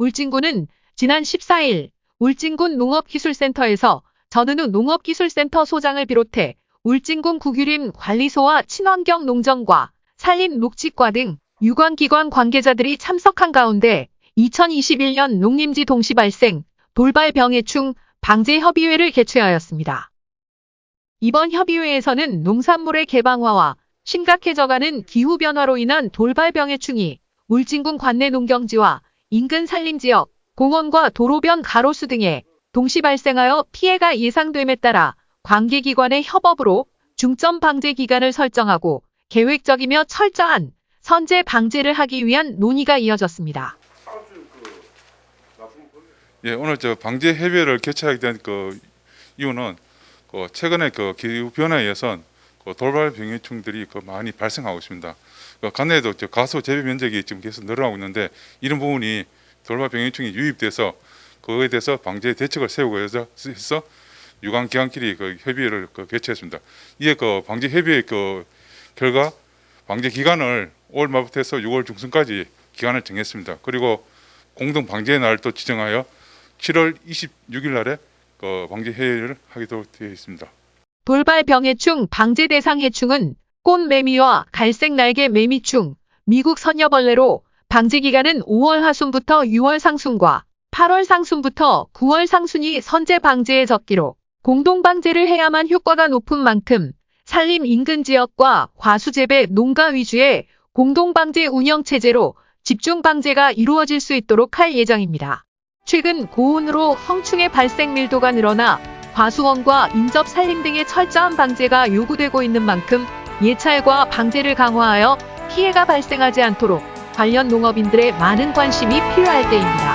울진군은 지난 14일 울진군 농업기술센터에서 전은우 농업기술센터 소장을 비롯해 울진군 국유림 관리소와 친환경 농정과 산림 녹지과 등 유관기관 관계자들이 참석한 가운데 2021년 농림지 동시 발생 돌발 병해충 방제 협의회를 개최하였습니다. 이번 협의회에서는 농산물의 개방화와 심각해져가는 기후변화로 인한 돌발 병해충이 울진군 관내 농경지와 인근 산림지역, 공원과 도로변 가로수 등에 동시 발생하여 피해가 예상됨에 따라 관계기관의 협업으로 중점 방제 기간을 설정하고 계획적이며 철저한 선제 방제를 하기 위한 논의가 이어졌습니다. 예, 오늘 저 방제 협의회를 개최하게 된 그 이유는 그 최근에 그 기후 변화에 의해서 그 돌발 병해충들이 그 많이 발생하고 있습니다. 그 관내에도 저 가수 재배 면적이 지금 계속 늘어나고 있는데 이런 부분이 돌발 병해충이 유입돼서 그거에 대해서 방제 대책을 세우고 해서 유관 기관끼리 그 협의회를 그 개최했습니다. 이에 그 방제 협의회 그 결과 방제 기간을 5월 말부터 해서 6월 중순까지 기간을 정했습니다. 그리고 공동 방제 날도 지정하여 7월 26일 날에 그 방제 회의를 하기로 되어 있습니다. 돌발 병해충 방제 대상 해충은 꽃매미와 갈색 날개 매미충, 미국 선여벌레로 방제 기간은 5월 하순부터 6월 상순과 8월 상순부터 9월 상순이 선제 방제에 적기로 공동 방제를 해야만 효과가 높은 만큼 산림 인근 지역과 과수재배 농가 위주의 공동 방제 운영 체제로 집중 방제가 이루어질 수 있도록 할 예정입니다. 최근 고온으로 성충의 발생 밀도가 늘어나 과수원과 인접 산림 등의 철저한 방제가 요구되고 있는 만큼 예찰과 방제를 강화하여 피해가 발생하지 않도록 관련 농업인들의 많은 관심이 필요할 때입니다.